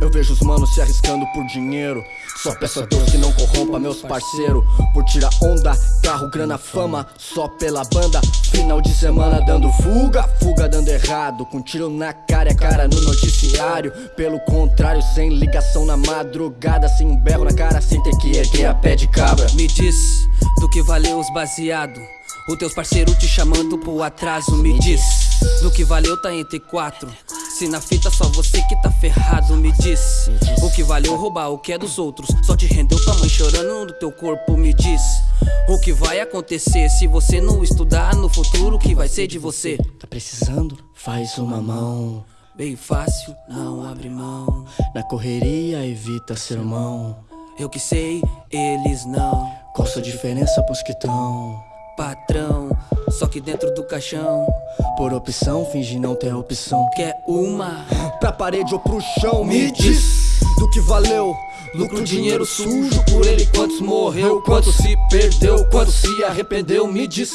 Eu vejo os manos se arriscando por dinheiro. Só peço a Deus que não corrompa meus parceiros. Por tirar onda, carro, grana, fama. Só pela banda. Final de semana dando fuga, fuga dando errado. Com tiro na cara e a cara no noticiário. Pelo contrário, sem ligação na madrugada. Sem um berro na cara, sem ter que erguer a pé de cabra. Me diz do que valeu os baseado. O teus parceiros te chamando pro atraso. Me diz do que valeu tá entre quatro. Se na fita só você que tá ferrado, me diz O que valeu roubar o que é dos outros Só te rendeu tua mãe chorando no teu corpo, me diz O que vai acontecer se você não estudar no futuro O que vai ser de você? Tá precisando? Faz uma mão Bem fácil, não abre mão Na correria evita sermão Eu que sei, eles não Qual sua diferença pros que tão? Patrão, só que dentro do caixão. Por opção, finge não ter opção. Quer uma? Pra parede ou pro chão Me diz do que valeu. Lucro, dinheiro sujo por ele Quantos morreu, quanto se perdeu Quanto se arrependeu Me diz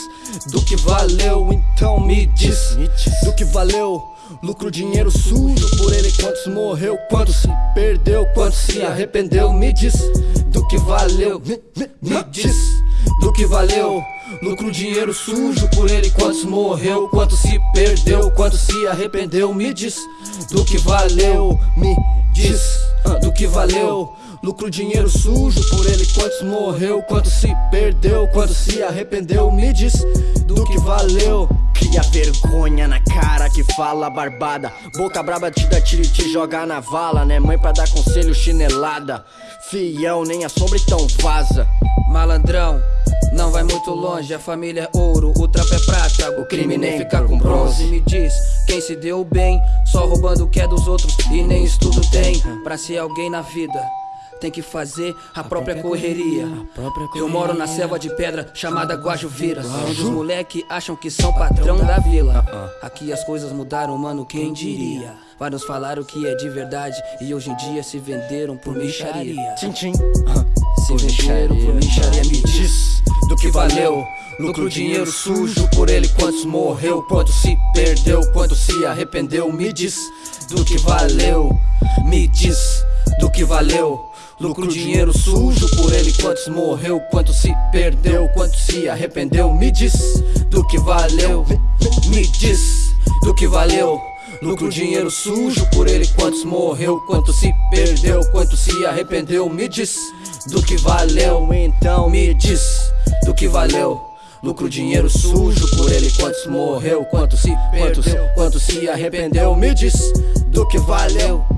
do que valeu. Então me diz do que valeu. Lucro, dinheiro sujo por ele Quantos morreu, quanto se perdeu Quanto se arrependeu Me diz do que valeu. Me diz do que valeu Lucro, dinheiro sujo por ele Quantos morreu, quanto se perdeu Quanto se arrependeu Me diz do que valeu Me diz do que valeu. Lucro, dinheiro sujo por ele Quantos morreu, quanto se perdeu Quanto se arrependeu Me diz do que valeu fala barbada. Boca braba te dá tiro e te joga na vala Né? Mãe pra dar conselho chinelada. Fiel, nem a sombra então vaza. Malandrão, não vai muito longe, a família é ouro, o trampo é prata, o crime nem fica com bronze. Me diz, quem se deu bem, só roubando o que é dos outros e nem estudo tem, pra ser alguém na vida tem que fazer a, a própria, própria, correria. correria. própria correria. Eu moro na selva de pedra chamada Guajuviras, onde os moleque acham que são patrão da vila. Uh-uh. Aqui as coisas mudaram, mano, quem diria? Vários falaram que é de verdade e hoje em dia se venderam por micharia. Tchim, tchim. Se venderam por micharia, me diz do que valeu. Lucro, dinheiro sujo por ele, quantos morreu, quanto se perdeu, quanto se arrependeu. Me diz do que valeu, me diz do que valeu. Lucro, dinheiro sujo por ele Quantos morreu, quanto se perdeu Quanto se arrependeu. Me diz do que valeu Me diz do que valeu. Lucro, dinheiro sujo por ele Quantos morreu, quanto se perdeu Quanto se arrependeu. Me diz do que valeu Então me diz do que valeu. Lucro, dinheiro sujo por ele Quantos morreu, quanto se perdeu. Quanto, quanto se arrependeu. Me diz do que valeu